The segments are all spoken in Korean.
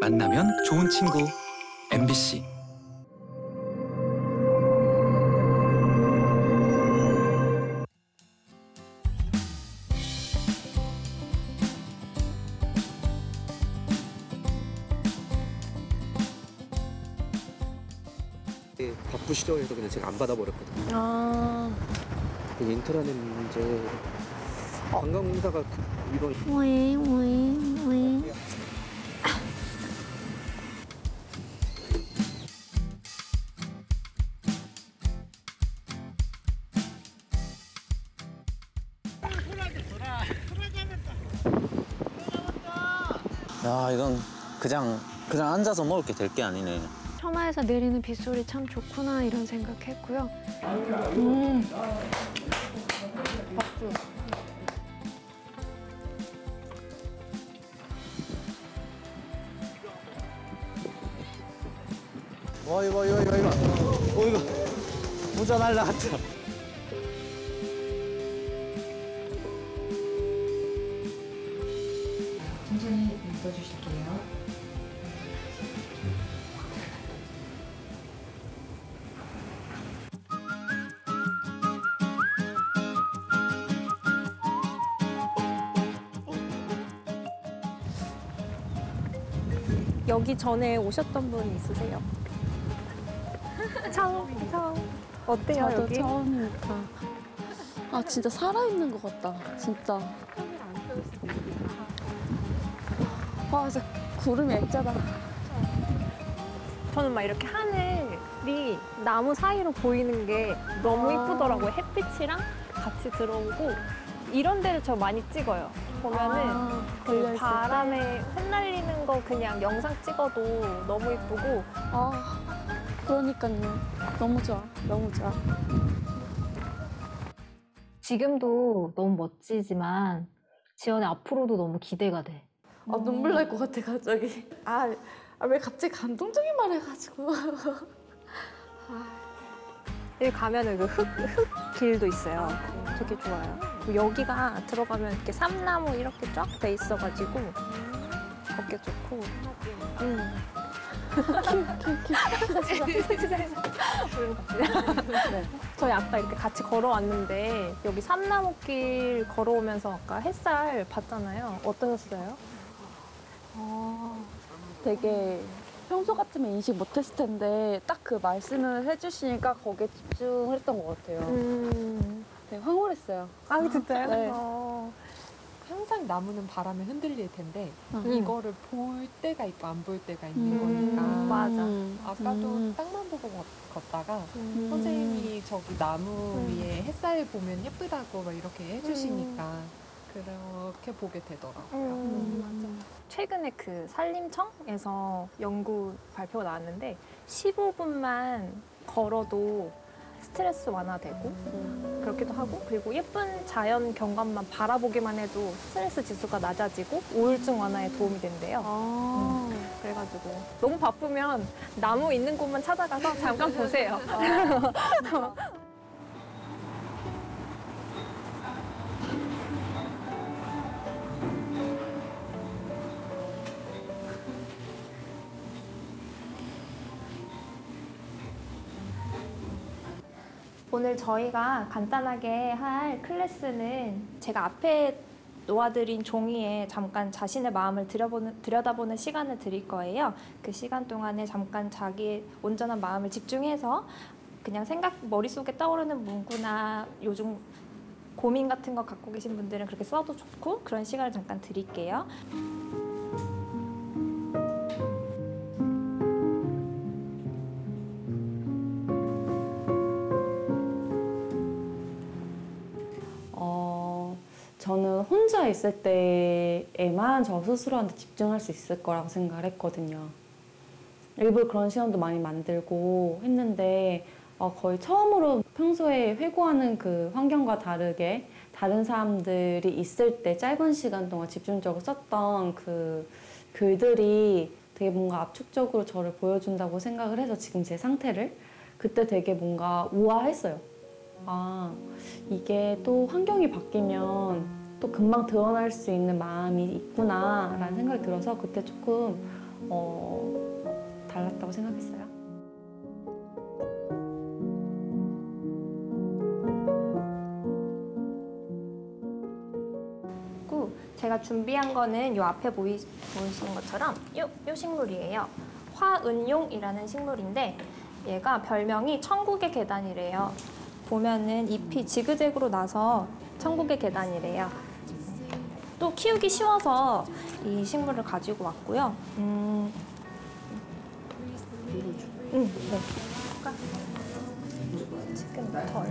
만나면 좋은 친구 MBC 바쁘시죠? 해서 그냥 제가 안 받아버렸거든요. 아, 그 인터넷 문제 관광공사가 그- 이런 왜, 왜, 왜. 야 이건 그냥 그냥 앉아서 먹을 게 될 게 아니네. 처마에서 내리는 빗소리 참 좋구나 이런 생각했고요. 음. 와 이거 이거 이거 이거. 어 이거. 모자 날라갔다. 여기 전에 오셨던 분 있으세요? 처음, 처음. 어때요, 저도 여기? 처음이니까. 아 진짜 살아있는 것 같다. 진짜. 와 진짜 구름이 액자다. 저는 막 이렇게 하늘이 나무 사이로 보이는 게 너무 아. 이쁘더라고요. 햇빛이랑 같이 들어오고 이런 데를 저 많이 찍어요. 보면은 아, 그. 바람에 흩날리는 거 그냥 영상 찍어도 너무 이쁘고 아 그러니까요. 너무 좋아. 너무 좋아. 지금도 너무 멋지지만 지연의 앞으로도 너무 기대가 돼. 아 눈물 날 것 같아 갑자기. 아왜 갑자기 감동적인 말 해가지고. 여기 가면 은 그 흙, 흙 길도 있어요. 되게 좋아요. 그리고 여기가 들어가면 이렇게 삼나무 이렇게 쫙 돼 있어가지고 걷기 좋고. 음. 저희 아까 이렇게 같이 걸어왔는데 여기 삼나무길 걸어오면서 아까 햇살 봤잖아요. 어떠셨어요? 아, 되게 평소 같으면 인식 못했을 텐데 딱 그 말씀을 해주시니까 거기에 집중했던 것 같아요. 음. 되게 황홀했어요. 아 진짜요? 네. 어. 항상 나무는 바람에 흔들릴 텐데 음. 이거를 볼 때가 있고 안 볼 때가 있는 음, 거니까 맞아. 아까도 음. 땅만 보고 걷- 걷다가 음. 선생님이 저기 나무 음. 위에 햇살 보면 예쁘다고 막 이렇게 해주시니까 그렇게 보게 되더라고요. 음, 최근에 그 산림청에서 연구 발표가 나왔는데 15분만 걸어도 스트레스 완화되고 그렇기도 하고 그리고 예쁜 자연 경관만 바라보기만 해도 스트레스 지수가 낮아지고 우울증 완화에 도움이 된대요. 아. 그래가지고 너무 바쁘면 나무 있는 곳만 찾아가서 잠깐 보세요. 오늘 저희가 간단하게 할 클래스는 제가 앞에 놓아드린 종이에 잠깐 자신의 마음을 들여보는, 들여다보는 시간을 드릴 거예요. 그 시간 동안에 잠깐 자기의 온전한 마음을 집중해서 그냥 생각, 머릿속에 떠오르는 문구나 요즘 고민 같은 거 갖고 계신 분들은 그렇게 써도 좋고 그런 시간을 잠깐 드릴게요. 있을 때에만 저 스스로한테 집중할 수 있을 거라고 생각을 했거든요. 일부러 그런 시간도 많이 만들고 했는데 어, 거의 처음으로 평소에 회고하는 그 환경과 다르게 다른 사람들이 있을 때 짧은 시간 동안 집중적으로 썼던 그 글들이 되게 뭔가 압축적으로 저를 보여준다고 생각을 해서 지금 제 상태를 그때 되게 뭔가 우아했어요. 아 이게 또 환경이 바뀌면 또 금방 드러날 수 있는 마음이 있구나 라는 생각이 들어서 그때 조금 어, 달랐다고 생각했어요. 고 제가 준비한 거는 요 앞에 보이, 보이시는 것처럼 요, 요 식물이에요. 화은용이라는 식물인데 얘가 별명이 천국의 계단이래요. 보면은 잎이 지그재그로 나서 천국의 계단이래요. 또 키우기 쉬워서 이 식물을 가지고 왔고요. 음, 음, 네. 지금 더,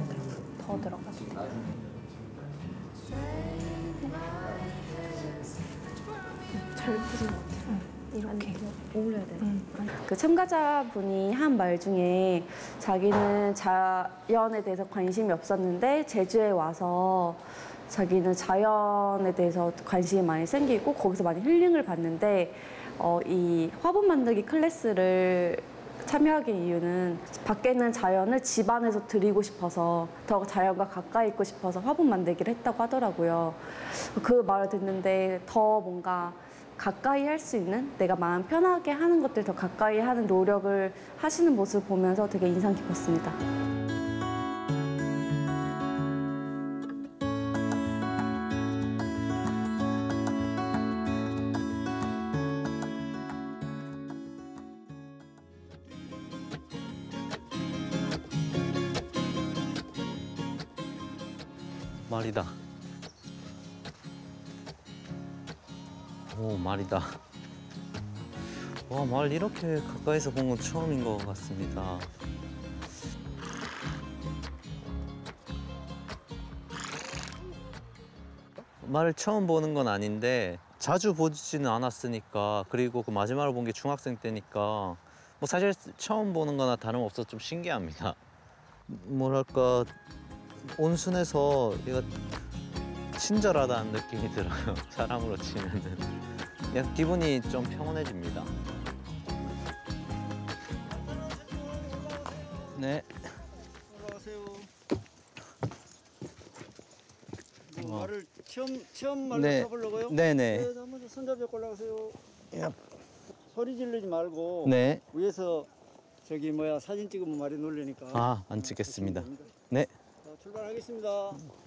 더 들어가도 돼요. 잘 보지 못해요. 이렇게 어울려야 돼. 그 참가자분이 한 말 중에 자기는 자연에 대해서 관심이 없었는데 제주에 와서 자기는 자연에 대해서 관심이 많이 생기고 거기서 많이 힐링을 받는데 어, 이 화분 만들기 클래스를 참여하기 이유는 밖에 있는 자연을 집 안에서 드리고 싶어서 더 자연과 가까이 있고 싶어서 화분 만들기를 했다고 하더라고요. 그 말을 듣는데 더 뭔가 가까이 할 수 있는 내가 마음 편하게 하는 것들 더 가까이 하는 노력을 하시는 모습을 보면서 되게 인상 깊었습니다. 말이다. 와, 말 이렇게 가까이서 본 건 처음인 것 같습니다. 말을 처음 보는 건 아닌데 자주 보지는 않았으니까 그리고 그 마지막으로 본 게 중학생 때니까 뭐 사실 처음 보는 거나 다름없어 좀 신기합니다. 뭐랄까 온순해서 얘가 친절하다는 느낌이 들어요. 사람으로 치면은 그냥 기분이 좀 평온해집니다. 네. 뭐 어. 말을 처음 처음 말로 네. 타보려고요? 네네. 네, 한번 손잡이 올라가세요. 소리 지르지 말고 네. 위에서 저기 뭐야 사진 찍으면 말이 놀리니까. 아, 안 찍겠습니다. 네. 자, 출발하겠습니다.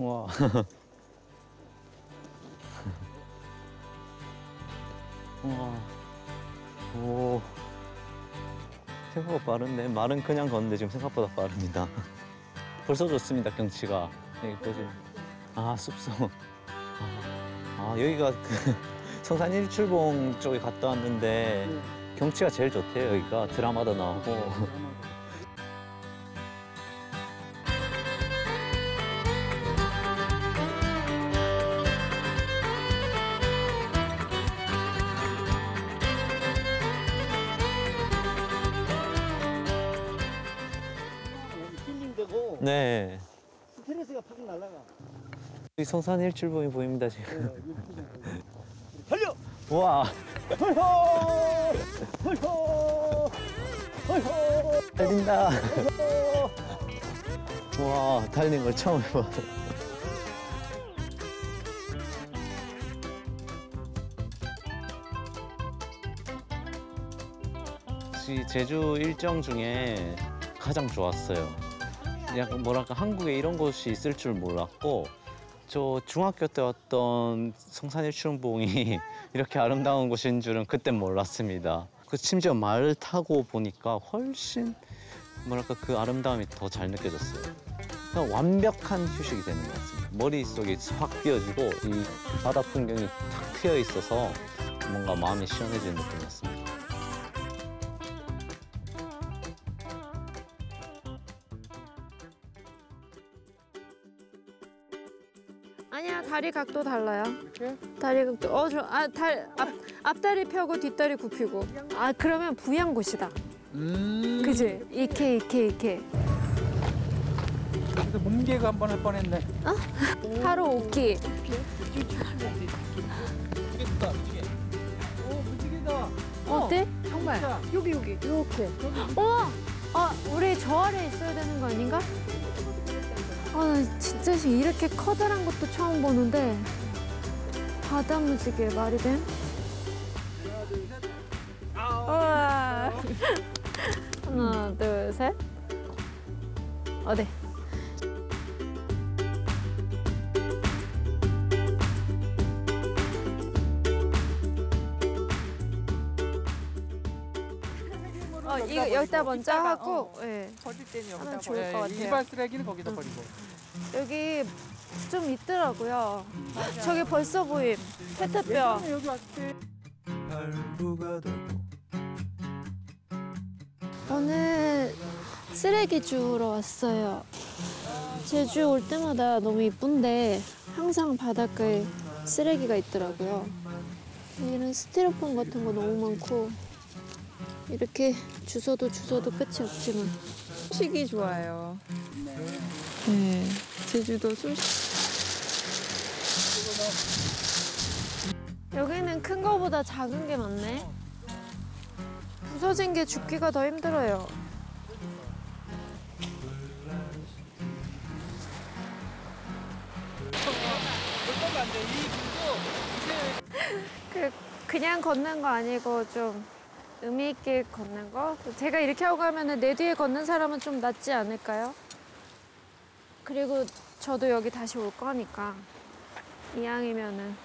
와. 와. 오. 생각보다 빠른데 말은 그냥 걷는데 지금 생각보다 빠릅니다. 벌써 좋습니다 경치가. 여기 보시면 아 숲속. 아, 아, 여기가 그 성산 일출봉 쪽에 갔다 왔는데 네. 경치가 제일 좋대요 여기가 드라마도 나오고. 힐링되고 성산 일출봉이 보입니다 네, 지금. 달려! 와. 헐호! 헐호! 헐호! 달린다. 와 달리는 걸 처음 해봐. 제주 일정 중에 가장 좋았어요. 약간 뭐랄까 한국에 이런 곳이 있을 줄 몰랐고 저 중학교 때 왔던 성산일출봉이 이렇게 아름다운 곳인 줄은 그땐 몰랐습니다. 그 심지어 말을 타고 보니까 훨씬 뭐랄까 그 아름다움이 더 잘 느껴졌어요. 그냥 완벽한 휴식이 되는 것 같습니다. 머릿속이 확 비어지고 이 바다 풍경이 탁 트여 있어서 뭔가 마음이 시원해지는 느낌이었습니다. 다리 각도 달라요. 다리 각도 어 저 아 달 앞 앞다리 펴고 뒷다리 굽히고. 아 그러면 부양곳이다. 음. 그지? 이케 이케 이케. 그래서 뭉개가 한 번 할 뻔했네. 하루 오키. 무게. 오 무지개다. 어때? 정말 여기 여기 이렇게. 어, 아 우리 저 아래 있어야 되는 거 아닌가? 어 아, 나 진짜 시- 이렇게 커다란 것도 처음 보는데 바다 무지개 말이 돼? 우와. 하나, 둘, 셋. 어디? 어, 여기다 먼저 하고, 예. 버릴 때는 여기다 하면 좋을 버려요. 것 같아요. 일반 쓰레기는 거기다 버리고. 여기 좀 있더라고요. 저기 벌써 보임. 페트병. 여기 왔을 때 오늘 쓰레기 주우러 왔어요. 제주 올 때마다 너무 이쁜데 항상 바닷가에 쓰레기가 있더라고요. 여기는 스티로폼 같은 거 너무 많고 이렇게 주워도 주워도 끝이 없지만 소식이 좋아요. 네, 제주도 소식. 여기는 큰 거보다 작은 게 많네. 부서진 게 줍기가 더 힘들어요. 그 그냥 걷는 거 아니고 좀 의미 있게 걷는 거. 제가 이렇게 하고 가면은 내 뒤에 걷는 사람은 좀 낫지 않을까요? 그리고 저도 여기 다시 올 거니까 이왕이면은.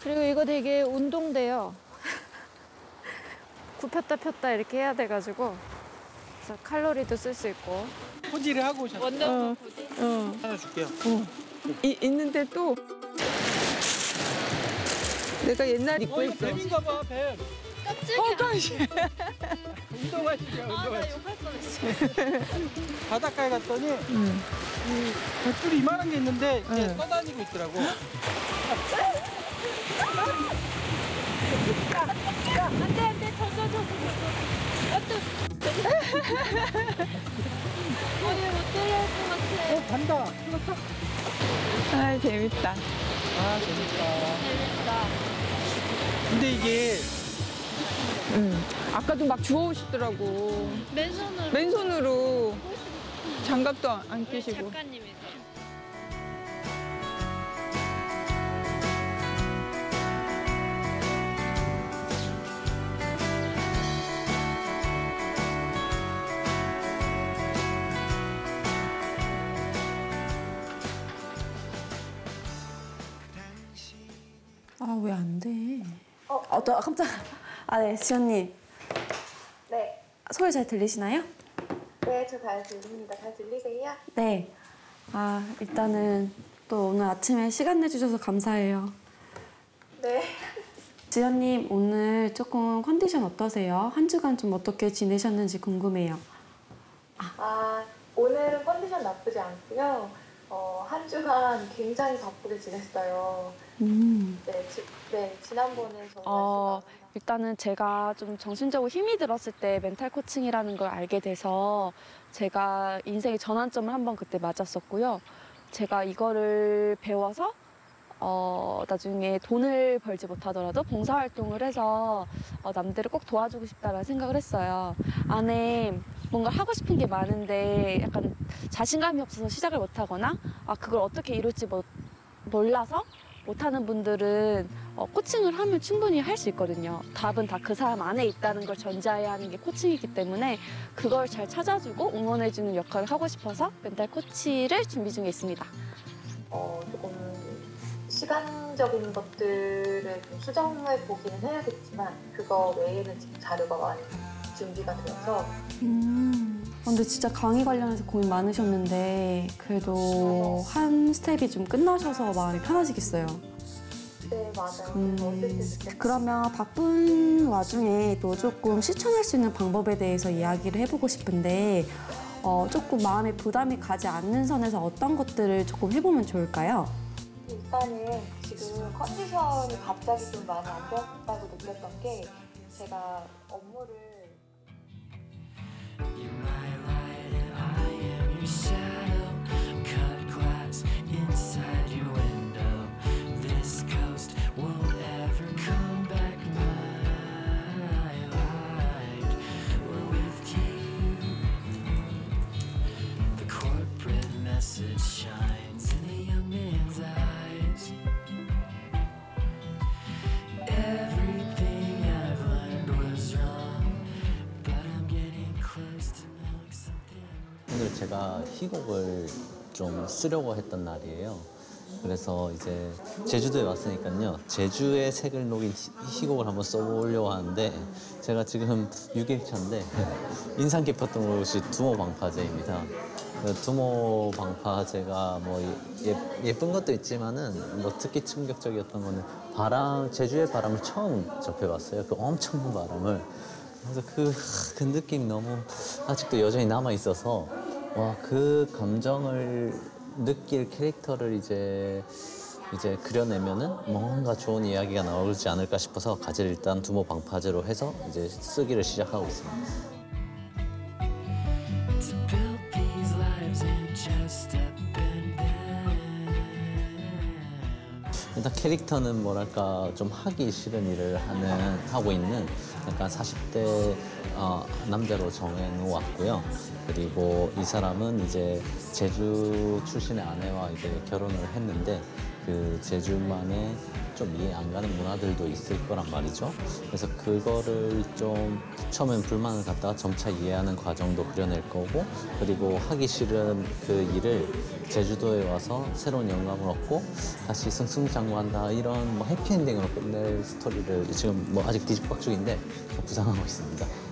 그리고 이거 되게 운동돼요. 굽혔다 폈다 이렇게 해야 돼가지고 그래서 칼로리도 쓸 수 있고. 포지를 하고 오셨어요. 원더우먼 어, 하나 줄게요. 이, 있는데 또 내가 옛날 입고 어, 있어. 뱀인가 봐, 뱀. 어, 깜짝이야. 운동하시죠, 운동하시죠. 바닷가에 갔더니 응. 이 뱃줄이 이만한 게 있는데 이게 응. 떠다니고 있더라고. 안돼 안돼 젖어 젖어 어디 못 들어올 것 같아. 어, 간다. 아, 재밌다. 아, 재밌다. 재밌다. 근데 이게 응. 아까도 막 주워오시더라고. 맨손으로. 맨손으로 장갑도 안, 안 끼시고. 작가님이세요. 아, 왜 안 돼? 어, 어, 깜짝. 아, 네, 지연님. 네, 소리 잘 들리시나요? 네, 저 잘 들립니다. 잘 들리세요? 네. 아, 일단은 또 오늘 아침에 시간 내주셔서 감사해요. 네. 지연님, 오늘 조금 컨디션 어떠세요? 한 주간 좀 어떻게 지내셨는지 궁금해요. 아, 오늘은 컨디션 나쁘지 않고요. 어, 한 주간 굉장히 바쁘게 지냈어요. 음. 네, 지, 네 지난번에 저희 어, 일단은 제가 좀 정신적으로 힘이 들었을 때 멘탈 코칭이라는 걸 알게 돼서 제가 인생의 전환점을 한번 그때 맞았었고요. 제가 이거를 배워서 어, 나중에 돈을 벌지 못하더라도 봉사활동을 해서 어, 남들을 꼭 도와주고 싶다라는 생각을 했어요. 안에 뭔가 하고 싶은 게 많은데 약간 자신감이 없어서 시작을 못하거나 아, 그걸 어떻게 이룰지 못, 몰라서 못하는 분들은 어, 코칭을 하면 충분히 할 수 있거든요. 답은 다 그 사람 안에 있다는 걸 전제해야 하는 게 코칭이기 때문에 그걸 잘 찾아주고 응원해주는 역할을 하고 싶어서 멘탈 코치를 준비 중에 있습니다. 어, 조금 시간적인 것들을 좀 수정해 보기는 해야겠지만 그거 외에는 지금 자료가 많이 준비가 되어서 음. 근데 진짜 강의 관련해서 고민 많으셨는데 그래도 한 스텝이 좀 끝나셔서 마음이 편하시겠어요. 네 맞아요. 음, 그러면 바쁜 와중에 또 조금 실천할 수 있는 방법에 대해서 이야기를 해보고 싶은데 어, 조금 마음에 부담이 가지 않는 선에서 어떤 것들을 조금 해보면 좋을까요? 일단은 지금 컨디션이 갑자기 좀 많이 안 좋았다고 느꼈던 게 제가 업무를 You're my light and I am your shadow. 희곡을 좀 쓰려고 했던 날이에요. 그래서 이제 제주도에 왔으니까요. 제주의 색을 녹인 희- 희곡을 한번 써보려고 하는데 제가 지금 6일 차인데 인상 깊었던 곳이 두모 방파제입니다. 그 두모 방파제가 뭐 예, 예쁜 것도 있지만은 뭐 특히 충격적이었던 거는 바람 제주의 바람을 처음 접해봤어요. 그 엄청난 바람을 그래서 그, 그 느낌이 너무 아직도 여전히 남아 있어서 와 그 감정을 느낄 캐릭터를 이제 이제 그려내면은 뭔가 좋은 이야기가 나오지 않을까 싶어서 가지를 일단 두모 방파제로 해서 이제 쓰기를 시작하고 있습니다. 일단 캐릭터는 뭐랄까 좀 하기 싫은 일을 하는 하고 있는 약간 40대 어, 남자로 정해놓았고요. 그리고 이 사람은 이제 제주 출신의 아내와 이제 결혼을 했는데 그 제주만의 좀 이해 안 가는 문화들도 있을 거란 말이죠. 그래서 그거를 좀 처음엔 불만을 갖다가 점차 이해하는 과정도 그려낼 거고 그리고 하기 싫은 그 일을 제주도에 와서 새로운 영감을 얻고 다시 승승장구한다 이런 뭐 해피엔딩으로 끝낼 스토리를 지금 뭐 아직 뒤집박 중인데 구상하고 있습니다.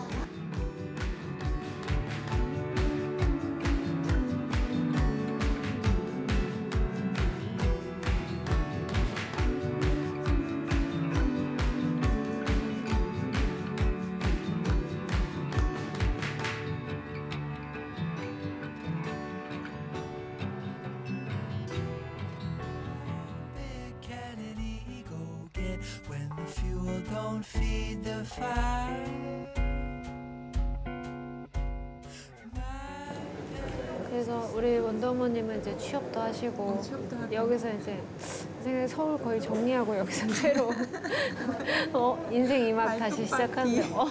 하시고 여기서 이제 생각 서울 거의 정리하고 여기서 새로 어, 인생 이막 다시 시작하는 어.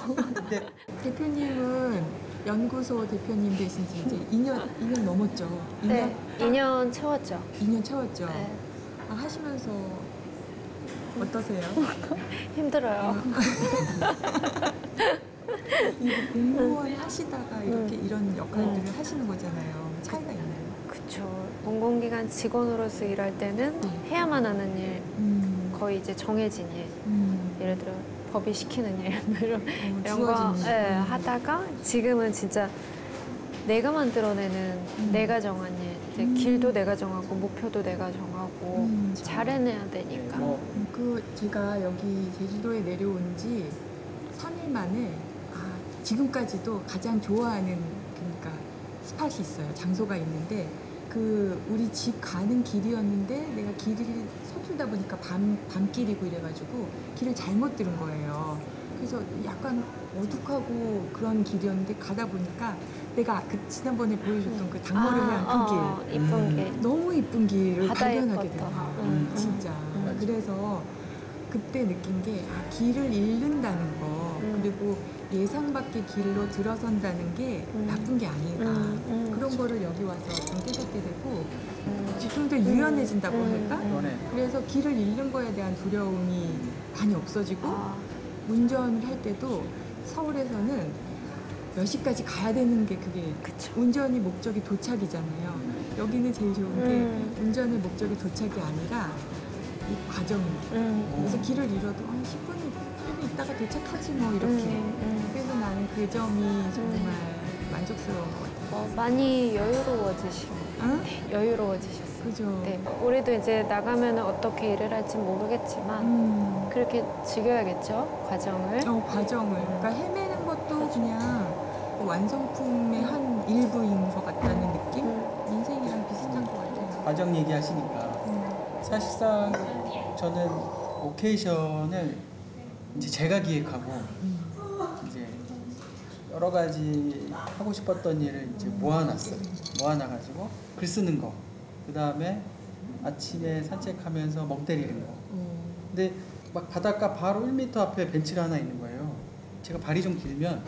대표님은 연구소 대표님 되신 지 이제 2년, 2년 넘었죠. 2년, 네, 2년 채웠죠. 2년 채웠죠. 네. 아, 하시면서 어떠세요? 힘들어요. 이거 공무원 하시다가 이렇게 이런 역할들을 하시는 거잖아요. 차이가 있나요? 그쵸. 공공기관 직원으로서 일할 때는 해야만 하는 일, 거의 이제 정해진 일. 예를 들어 법이 시키는 일 이런, 이런 거. 예, 음. 하다가 지금은 진짜 내가 만들어내는 내가 정한 일. 이제 길도 내가 정하고 목표도 내가 정하고 잘 해내야 되니까. 음, 그 제가 여기 제주도에 내려온 지 3일 만에 아, 지금까지도 가장 좋아하는 그러니까 스팟이 있어요. 장소가 있는데 그 우리 집 가는 길이었는데 내가 길을 서툴다 보니까 밤 밤길이고 이래가지고 길을 잘못 들은 거예요. 그래서 약간 어둑하고 그런 길이었는데 가다 보니까 내가 그 지난번에 보여줬던 그 당머리 아, 해안 그 길, 어, 이쁜 길. 너무 이쁜 길을 발견하게 예뻤다. 돼요. 음, 음. 진짜. 그래서 그때 느낀 게 아, 길을 잃는다는 거 그리고 예상 밖의 길로 들어선다는 게 나쁜 게 아니다. 그런 거를 여기 와서 좀 깨닫게 되고 좀 더 유연해진다고 할까? 그러네. 그래서 길을 잃는 거에 대한 두려움이 많이 없어지고 운전을 할 때도 서울에서는 몇 시까지 가야 되는 게 그게 운전이 목적이 도착이잖아요. 여기는 제일 좋은 게 음. 운전의 목적이 도착이 아니라 이 과정입니다. 그래서 길을 잃어도 한 10분, 8분 있다가 도착하지 뭐 이렇게. 음, 그 점이 정말 만족스러운 것 같아요. 어, 많이 여유로워지시고 네, 여유로워지셨어요. 그죠. 네, 우리도 이제 나가면 어떻게 일을 할지 모르겠지만 음. 그렇게 즐겨야겠죠 과정을. 어, 과정을. 그러니까 헤매는 것도 그냥 완성품의 한 일부인 것 같다는 느낌? 인생이랑 비슷한 것 같아요. 과정 얘기하시니까 사실상 저는 오케이션을 이제 제가 기획하고 이제 여러 가지 하고 싶었던 일을 이제 모아놨어요. 모아놔가지고 글 쓰는 거, 그 다음에 아침에 산책하면서 멍 때리는 거. 근데 막 바닷가 바로 1m 앞에 벤치가 하나 있는 거예요. 제가 발이 좀 길면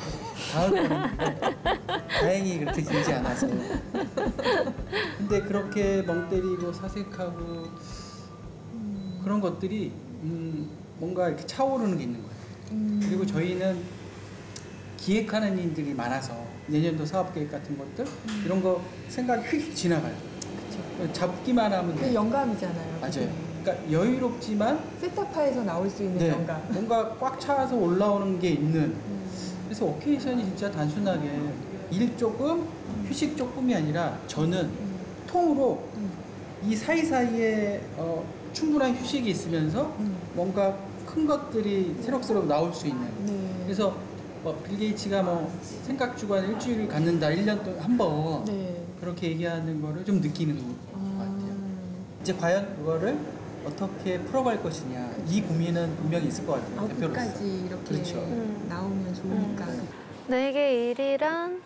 닿을 뻔했는데 다행히 그렇게 길지 않아서. 근데 그렇게 멍 때리고 사색하고 그런 것들이 음, 뭔가 이렇게 차오르는 게 있는 거예요. 그리고 저희는 기획하는 일들이 많아서 내년도 사업 계획 같은 것들 이런 거 생각이 휙 지나가요. 잡기만 하면 그 돼. 영감이잖아요. 맞아요. 그러니까 여유롭지만 세타파에서 나올 수 있는 네, 영감. 뭔가 꽉 차서 올라오는 게 있는. 그래서 오케이션이 진짜 단순하게 일 조금, 휴식 조금이 아니라 저는 통으로 이 사이사이에 어, 충분한 휴식이 있으면서 뭔가 큰 것들이 새록새록 나올 수 있는. 네. 그래서 뭐 빌 게이츠가 뭐 생각 주간 일주일을 갖는다, 1년 동안 한 번. 네. 그렇게 얘기하는 거를 좀 느끼는 것 같아요. 이제 과연 그거를 어떻게 풀어갈 것이냐 이 고민은 분명히 있을 것 같아요. 대표로서. 아웃까지 이렇게 그렇죠. 나오면 좋으니까. 나에게 일이란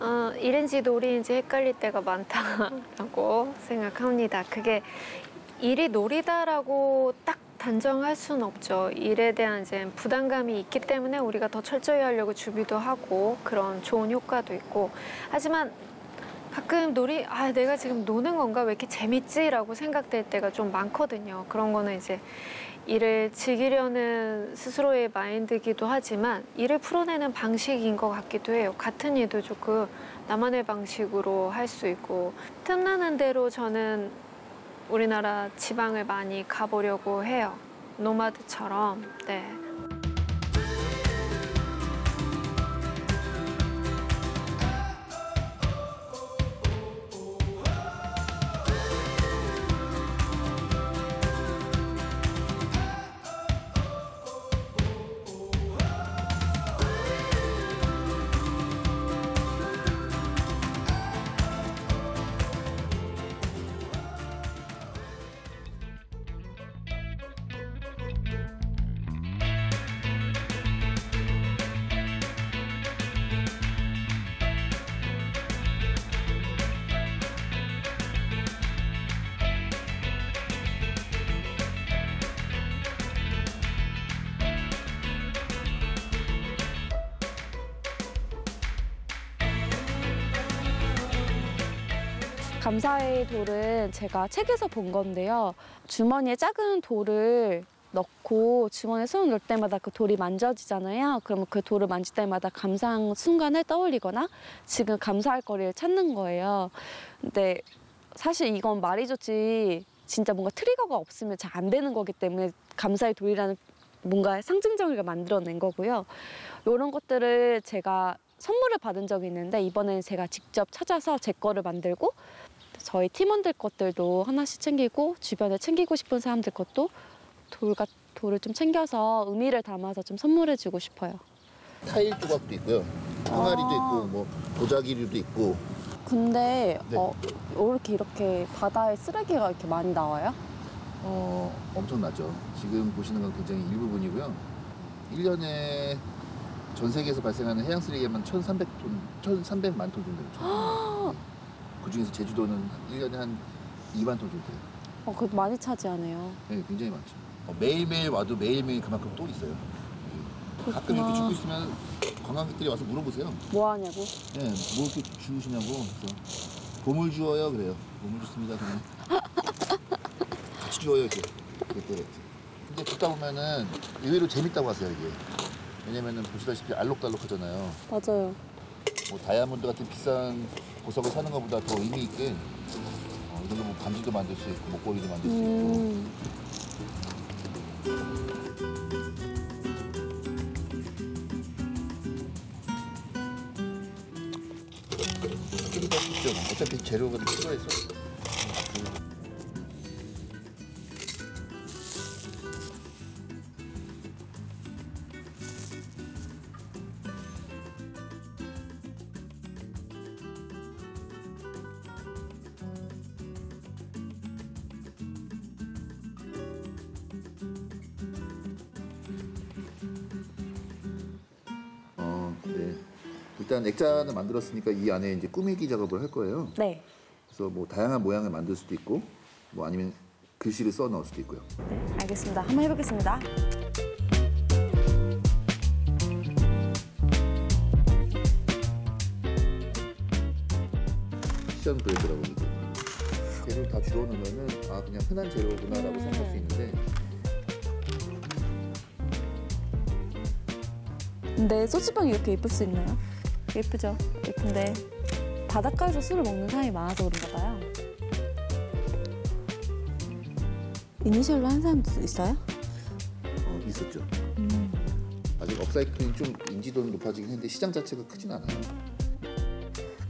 어, 일인지 놀이인지 헷갈릴 때가 많다라고 생각합니다. 그게 일이 놀이다라고 딱 단정할 수는 없죠. 일에 대한 이제 부담감이 있기 때문에 우리가 더 철저히 하려고 준비도 하고 그런 좋은 효과도 있고 하지만 가끔 놀이 아 내가 지금 노는 건가 왜 이렇게 재밌지라고 생각될 때가 좀 많거든요. 그런 거는 이제 일을 즐기려는 스스로의 마인드기도 하지만 일을 풀어내는 방식인 것 같기도 해요. 같은 일도 조금 나만의 방식으로 할 수 있고 틈나는 대로 저는 우리나라 지방을 많이 가보려고 해요. 노마드처럼. 네. 감사의 돌은 제가 책에서 본 건데요. 주머니에 작은 돌을 넣고 주머니에 손을 넣을 때마다 그 돌이 만져지잖아요. 그러면 그 돌을 만질 때마다 감사한 순간을 떠올리거나 지금 감사할 거리를 찾는 거예요. 근데 사실 이건 말이 좋지 진짜 뭔가 트리거가 없으면 잘 안 되는 거기 때문에 감사의 돌이라는 뭔가 상징적인 걸 만들어낸 거고요. 이런 것들을 제가 선물을 받은 적이 있는데 이번에는 제가 직접 찾아서 제 거를 만들고 저희 팀원들 것들도 하나씩 챙기고 주변에 챙기고 싶은 사람들 것도 돌과 돌을 좀 챙겨서 의미를 담아서 좀 선물해 주고 싶어요. 타일 조각도 있고요. 항아리도 있고 뭐 도자기류도 있고 근데 네. 어, 왜 이렇게 이렇게 바다에 쓰레기가 이렇게 많이 나와요? 어, 엄청나죠. 지금 보시는 건 굉장히 일부분이고요. 1년에 전 세계에서 발생하는 해양 쓰레기만 1,300톤, 1,300만 톤 정도 돼요. 그 중에서 제주도는 1년에 한 2만 톤 정도 돼요. 어, 그거 많이 차지하네요. 네, 굉장히 많죠. 어, 매일매일 와도 매일매일 그만큼 또 있어요. 가끔 이렇게. 죽고 있으면 관광객들이 와서 물어보세요. 뭐 하냐고? 네, 뭐 이렇게 주우시냐고. 그래서 보물 주워요 그래요. 보물 줬습니다 그냥. 같이 주워요 이렇게. 이렇게. 근데 듣다 보면은 의외로 재밌다고 하세요 이게. 왜냐면은 보시다시피 알록달록 하잖아요. 맞아요. 뭐 다이아몬드 같은 비싼 보석을 사는 것보다 더 의미 있게 어, 이걸로 뭐 반지도 만들 수 있고 목걸이도 만들 수 있고. 음, 끼리가 쉽죠. 어차피 재료가 필요해서. 일단 액자는 만들었으니까 이 안에 이제 꾸미기 작업을 할 거예요. 네. 그래서 뭐 다양한 모양을 만들 수도 있고, 뭐 아니면 글씨를 써 넣을 수도 있고요. 네, 알겠습니다. 한번 해보겠습니다. 브레드라고 이게 재료를 다 주워 넣으면은 아 그냥 흔한 재료구나라고 생각할 수 있는데 근데 소주병이 이렇게 예쁠 수 있나요? 예쁘죠? 예쁜데 바닷가에서 술을 먹는 사람이 많아서 그런가 봐요. 이니셜로 한 사람도 있어요? 어, 있었죠. 아직 업사이클링 좀 인지도는 높아지긴 했는데 시장 자체가 크진 않아요.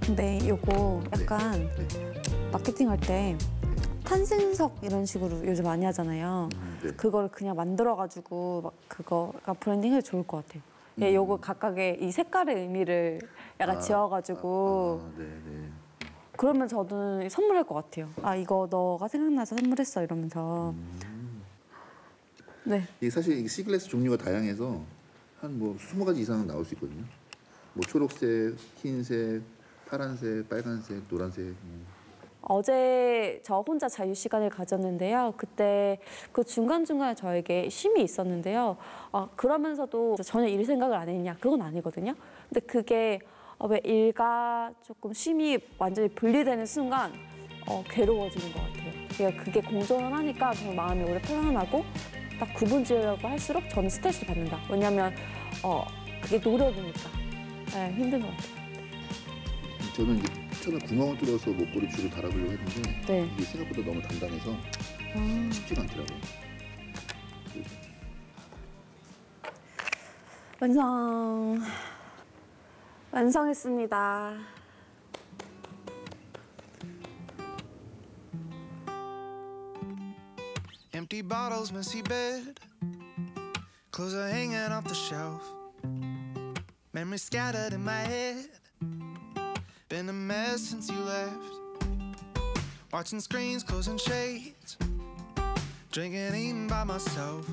근데 요거 약간 마케팅 할때 탄생석 이런 식으로 요즘 많이 하잖아요. 네. 그거를 그냥 만들어가지고 막 그거가 브랜딩 해도 좋을 것 같아요. 예, 요거 각각의 이 색깔의 의미를 약간 아, 지어가지고 아, 네, 네. 그러면 저는 선물할 것 같아요. 아 이거 너가 생각나서 선물했어 이러면서. 네. 이게 사실 이 sea glass 종류가 다양해서 한뭐 20가지 이상은 나올 수 있거든요. 뭐 초록색, 흰색, 파란색, 빨간색, 노란색. 뭐. 어제 저 혼자 자유 시간을 가졌는데요. 그때 그 중간중간에 저에게 쉼이 있었는데요. 아, 그러면서도 전혀 일 생각을 안 했냐? 그건 아니거든요. 근데 그게 어, 왜 일과 조금 쉼이 완전히 분리되는 순간 어, 괴로워지는 것 같아요. 그러니까 그게 공존을 하니까 저는 마음이 오래 편안하고 딱 구분 지으려고 할수록 저는 스트레스를 받는다. 왜냐하면 어, 그게 노력이니까 네, 힘든 것 같아요. 저는 처음에 구멍을 뚫어서 목걸이 줄을 달아보려고 했는데 네. 이게 생각보다 너무 단단해서 아. 쉽지가 않더라고요. 완성. 완성했습니다. Empty bottles, messy bed. Clothes are hanging off the shelf. Memories scattered in my head. Been a mess since you left. Watching screens, closing shades. Drinking, eating by myself.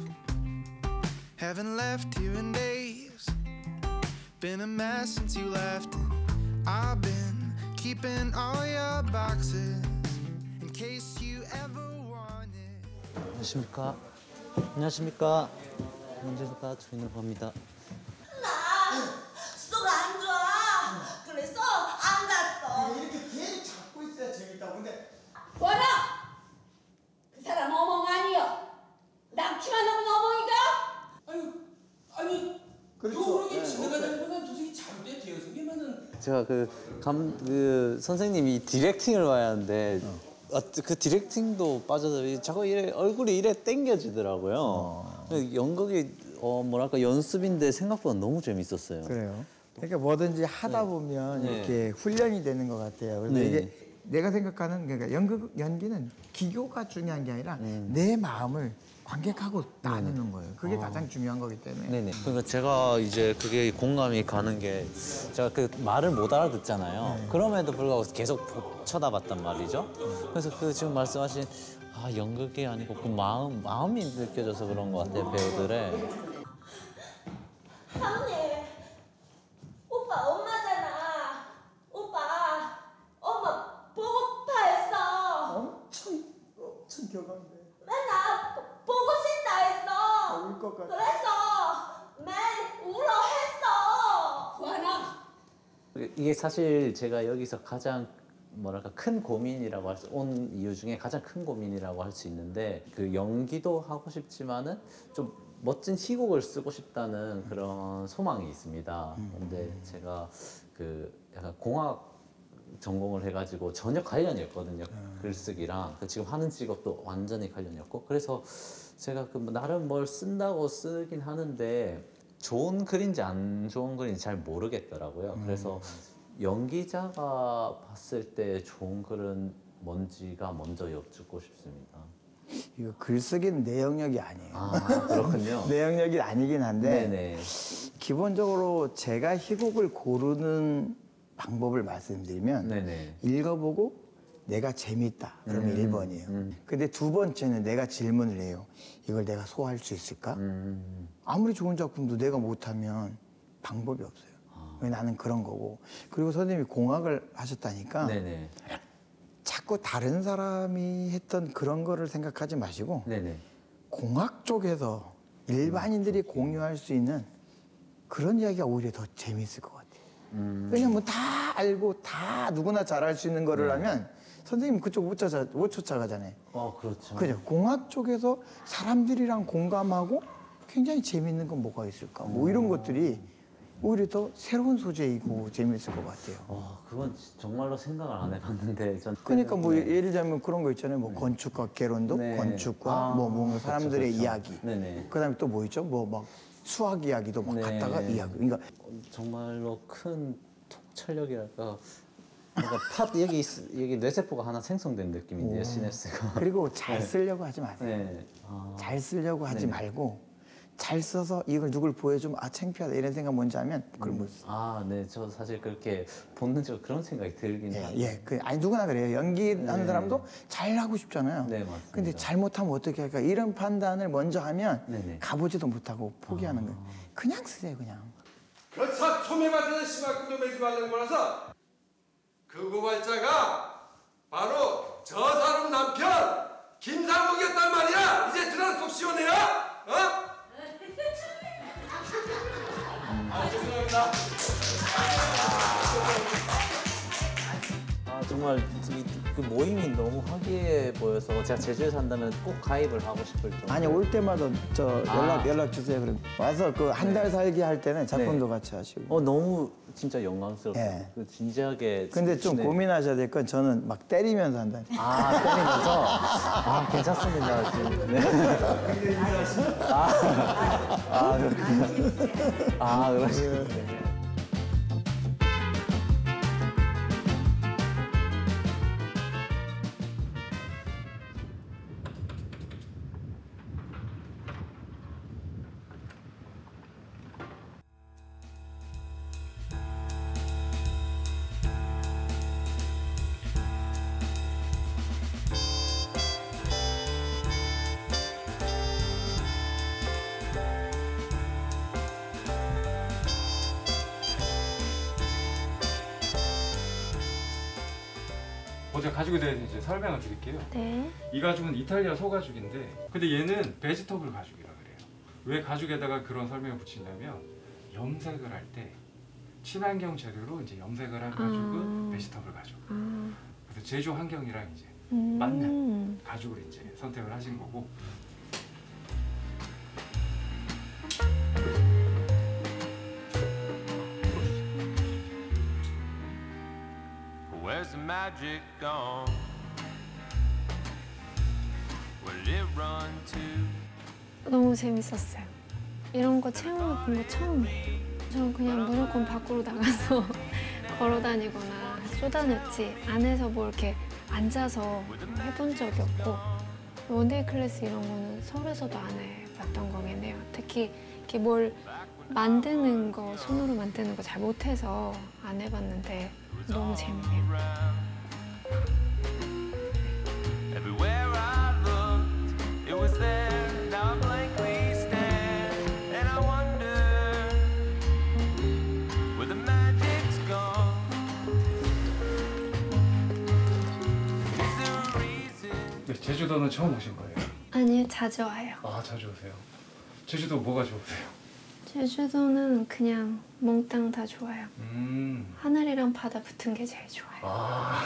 Haven't left here in days. Been a mess since you left. And I've been keeping all your boxes in case you ever want it. 안녕하십니까? 안녕하십니까? 안녕하십니까? 주인으로 갑니다. 제가 그 감 그 선생님이 디렉팅을 봐야 하는데 어, 그 디렉팅도 빠져서 이 자꾸 이래 얼굴이 이래 땡겨지더라고요. 연극이 어 뭐랄까 연습인데 생각보다 너무 재밌었어요. 그래요. 그러니까 뭐든지 하다 보면 네. 이렇게 훈련이 되는 것 같아요. 그런데 네. 이게 내가 생각하는 그러니까 연극 연기는 기교가 중요한 게 아니라 내 마음을 관객하고 나누는 거예요. 그게 아. 가장 중요한 거기 때문에. 네네. 그러니까 제가 이제 그게 공감이 가는 게 제가 그 말을 못 알아듣잖아요. 그럼에도 불구하고 계속 보- 쳐다봤단 말이죠. 그래서 그 지금 말씀하신 아 연극이 아니고 그 마음 마음이 느껴져서 그런 것 같아요 배우들의. 하은이. 오빠 엄마잖아. 오빠 엄마 보고파 했어. 엄청 엄청 교감돼. 맨날 보- 보고 싶다 했어. 울것 같아. 그래서 맨 울어 했어. 와나. 이게 사실 제가 여기서 가장 뭐랄까 큰 고민이라고 할 수 온 이유 중에 가장 큰 고민이라고 할 수 있는데 그 연기도 하고 싶지만은 좀 멋진 희곡을 쓰고 싶다는 그런 소망이 있습니다. 근데 제가 그 약간 공학 전공을 해가지고 전혀 관련이 없거든요. 글쓰기랑 그 지금 하는 직업도 완전히 관련이 없고 그래서 제가 그뭐 나름 뭘 쓴다고 쓰긴 하는데 좋은 글인지 안 좋은 글인지 잘 모르겠더라고요. 그래서 연기자가 봤을 때 좋은 글은 뭔지가 먼저 여쭙고 싶습니다. 이거 글쓰기는 내 영역이 아니에요. 아, 그렇군요. 내 영역이 아니긴 한데 네네. 기본적으로 제가 희곡을 고르는 방법을 말씀드리면 네네. 읽어보고 내가 재밌다 그러면 음, 일 1번이에요. 근데 두 번째는 내가 질문을 해요. 이걸 내가 소화할 수 있을까? 음. 아무리 좋은 작품도 내가 못하면 방법이 없어요. 아. 왜 나는 그런 거고. 그리고 선생님이 공학을 하셨다니까 네네. 자꾸 다른 사람이 했던 그런 거를 생각하지 마시고 네네. 공학 쪽에서 일반인들이 공유할 수 있는 그런 이야기가 오히려 더 재밌을 것 같아요. 음. 왜냐면 다 알고 다 누구나 잘할 수 있는 거를 네. 하면 선생님 그쪽 못, 쫓아, 못 쫓아가잖아요. 어 그렇죠. 그죠? 공학 쪽에서 사람들이랑 공감하고 굉장히 재밌는 건 뭐가 있을까? 뭐 이런 것들이 오히려 더 새로운 소재이고 재밌을 것 같아요. 와, 그건 정말로 생각을 안 해봤는데 전 그러니까 뭐 네. 예를 들면 그런 거 있잖아요. 뭐 건축과 개론도 네. 건축과 아, 뭐 그렇죠, 사람들의 그렇죠. 이야기. 네네. 그다음에 또 뭐 있죠? 뭐 막 수학 이야기도 막 네. 갖다가 이야기. 그러니까 정말로 큰 통찰력이랄까 뭔가 팟 여기 있- 여기 뇌세포가 하나 생성된 느낌인데요 오. 시냅스가 그리고 잘 네. 쓰려고 하지 마세요. 네. 아. 잘 쓰려고 하지 네네. 말고 잘 써서 이걸 누굴 보여주면 아 창피하다 이런 생각 뭔지 하면 그걸 못 써. 아, 네, 저 사실 그렇게 본능적으로 그런 생각이 들긴 해요. 예, 그 아니 누구나 그래요. 연기하는 네. 사람도 잘 하고 싶잖아요. 네, 맞습니다. 근데 잘못하면 어떻게 할까? 이런 판단을 먼저 하면 네네. 가보지도 못하고 포기하는 아. 거예요. 그냥 쓰세요, 그냥. 그렇다 초매맞는 심할꾼도 매지 말는 거라서 그 고발자가 바로 저 사람 남편 김상목이었단 말이야 이제 들어 속 시원해요? 어? 아 죄송합니다 정말 이- 그 모임이 너무 화기애애 보여서 제가 제주에 산다면 꼭 가입을 하고 싶을 정도. 아니 올 때마다 저 연락 아. 연락 주세요. 그럼 와서 그 한 달 살기 할 때는 작품도 같이 하시고. 어 너무 진짜 영광스럽고 예. 그 진지하게. 근데 좀 네. 고민하셔야 될 건 저는 막 때리면서 한다. 아 때리면서 아 괜찮습니다 지금. 네. 아, 아 그렇군요. 아 그러시군요. 먼저 가죽에 대해서 이제 설명을 드릴게요. 네. 이 가죽은 이탈리아 소가죽인데 근데 얘는 베지터블 가죽이라 그래요. 왜 가죽에다가 그런 설명을 붙이냐면 염색을 할 때 친환경 재료로 이제 염색을 한 가죽은 아. 베지터블 가죽. 아. 그래서 제조 환경이랑 이제 음. 맞는 가죽을 이제 선택을 하신 거고 magic? Where did it run to? 너무 재밌었어요. 이런 거 체험해 본거 처음이에요. 저는 그냥 무조건 밖으로 나가서 걸어 다니거나 쏟아냈지 안에서 뭐 이렇게 앉아서 해본 적이 없고 one-day class 이런 거는 서울에서도 안 해봤던 거겠네요. 특히 이렇게 뭘 만드는 거 손으로 만드는 거 잘 못해서 안 해봤는데 너무 재밌네요. 네, 제주도는 처음 오신 거예요? 아니요, 자주 와요. 아 자주 오세요. 제주도 뭐가 좋으세요? 제주도는 그냥 몽땅 다 좋아요. 음. 하늘이랑 바다 붙은 게 제일 좋아요. 아.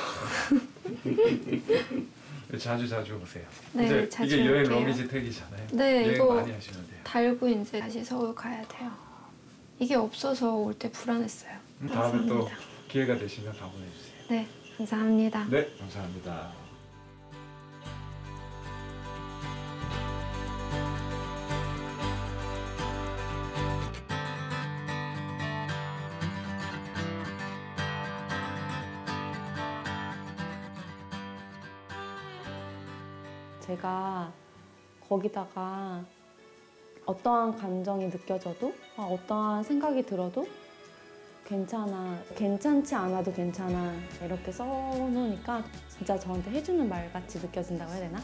자주 자주 오세요. 네, 자주 이게 여행 올게요. 러미지 택이잖아요. 네, 여행 이거 많이 하시면 돼요. 달고 이제 다시 서울 가야 돼요. 이게 없어서 올 때 불안했어요. 음, 다음에 또. 기회가 되시면 다 보내주세요. 네, 감사합니다. 네, 감사합니다. 제가 거기다가 어떠한 감정이 느껴져도 아, 어떠한 생각이 들어도 괜찮아 괜찮지 않아도 괜찮아 이렇게 써놓으니까 진짜 저한테 해주는 말 같이 느껴진다고 해야 되나?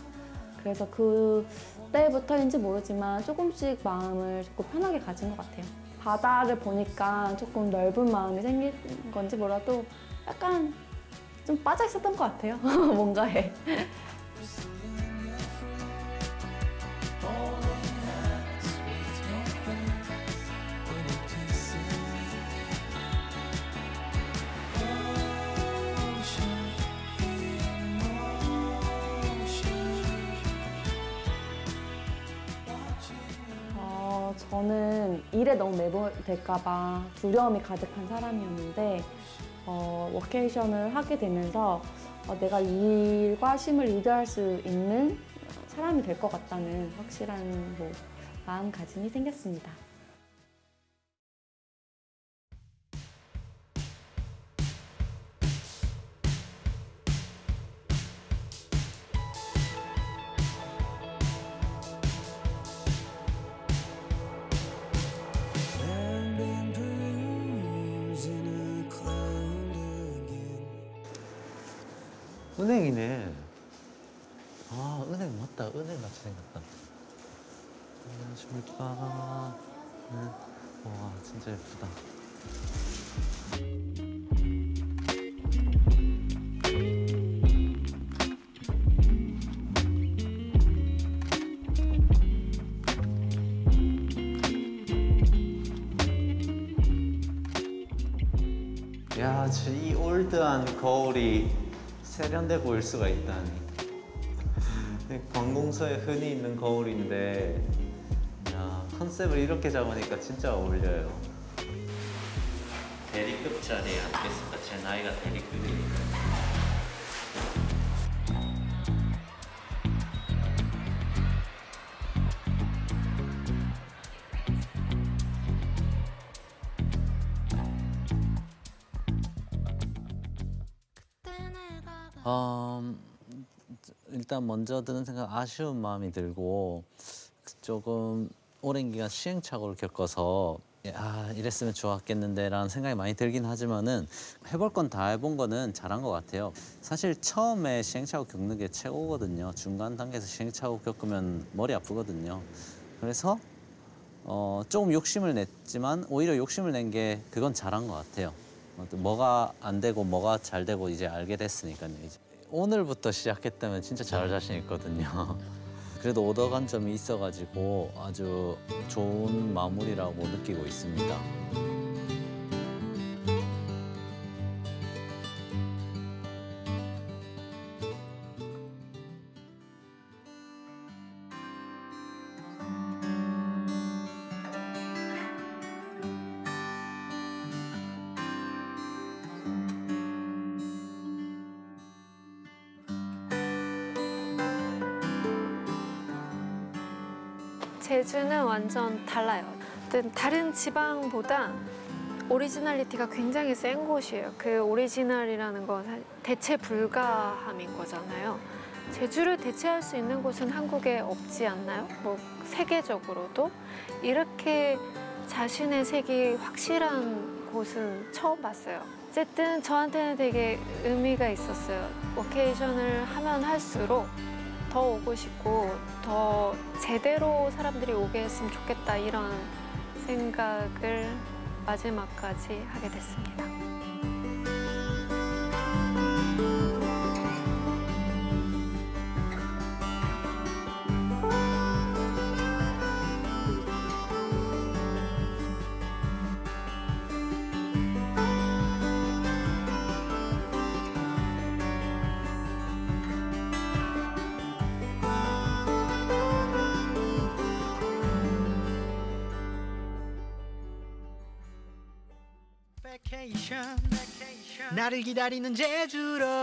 그래서 그 때부터인지 모르지만 조금씩 마음을 조금 편하게 가진 것 같아요. 바다를 보니까 조금 넓은 마음이 생긴 건지 몰라도 약간 좀 빠져 있었던 것 같아요. 뭔가에. 일에 너무 매몰될까봐 두려움이 가득한 사람이었는데 어, 워케이션을 하게 되면서 어, 내가 이 일과 쉼을 리드할 수 있는 사람이 될 것 같다는 확실한 뭐, 마음가짐이 생겼습니다. 은행이네. 아, 은행 맞다. 은행 같이 생겼다. 안녕하십니까. 네. 와, 진짜 예쁘다. 야, 저이 올드한 거울이 세련돼 보일 수가 있다니. 관공서에 흔히 있는 거울인데, 야, 컨셉을 이렇게 잡으니까 진짜 어울려요. 대리급 자리에 앉겠습니다. 제 나이가 대리급이니까. 일단 먼저 드는 생각 아쉬운 마음이 들고 조금 오랜 기간 시행착오를 겪어서 아 이랬으면 좋았겠는데 라는 생각이 많이 들긴 하지만은 해볼 건 다 해본 거는 잘한 것 같아요. 사실 처음에 시행착오 겪는 게 최고거든요. 중간 단계에서 시행착오 겪으면 머리 아프거든요. 그래서 어, 조금 욕심을 냈지만 오히려 욕심을 낸 게 그건 잘한 것 같아요. 어, 또 뭐가 안 되고 뭐가 잘 되고 이제 알게 됐으니까요. 이제. 오늘부터 시작했다면 진짜 잘할 자신 있거든요. 그래도 얻어간 점이 있어가지고 아주 좋은 마무리라고 느끼고 있습니다. 지방보다 originality가 굉장히 센 곳이에요. 그 오리지널이라는 건 대체 불가함인 거잖아요. 제주를 대체할 수 있는 곳은 한국에 없지 않나요? 뭐 세계적으로도 이렇게 자신의 색이 확실한 곳은 처음 봤어요. 어쨌든 저한테는 되게 의미가 있었어요. 오케이션을 하면 할수록 더 오고 싶고 더 제대로 사람들이 오게 했으면 좋겠다 이런 생각을 마지막까지 하게 됐습니다. 나를 기다리는 제주로